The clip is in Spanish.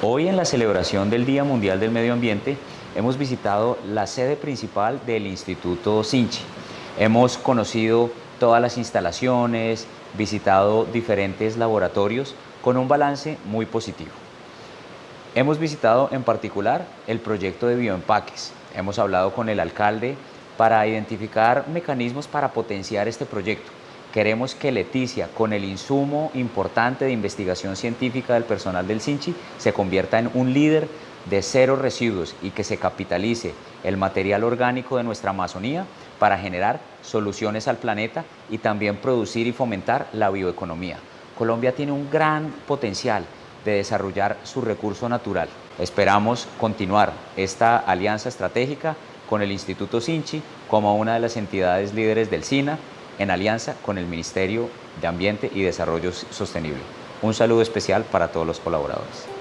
Hoy en la celebración del Día Mundial del Medio Ambiente hemos visitado la sede principal del Instituto Sinchi. Hemos conocido todas las instalaciones, visitado diferentes laboratorios con un balance muy positivo. Hemos visitado en particular el proyecto de bioempaques. Hemos hablado con el alcalde para identificar mecanismos para potenciar este proyecto Queremos que Leticia, con el insumo importante de investigación científica del personal del CINCHI, se convierta en un líder de cero residuos y que se capitalice el material orgánico de nuestra Amazonía para generar soluciones al planeta y también producir y fomentar la bioeconomía. Colombia tiene un gran potencial de desarrollar su recurso natural. Esperamos continuar esta alianza estratégica con el Instituto Sinchi como una de las entidades líderes del SINA en alianza con el Ministerio de Ambiente y Desarrollo Sostenible. Un saludo especial para todos los colaboradores.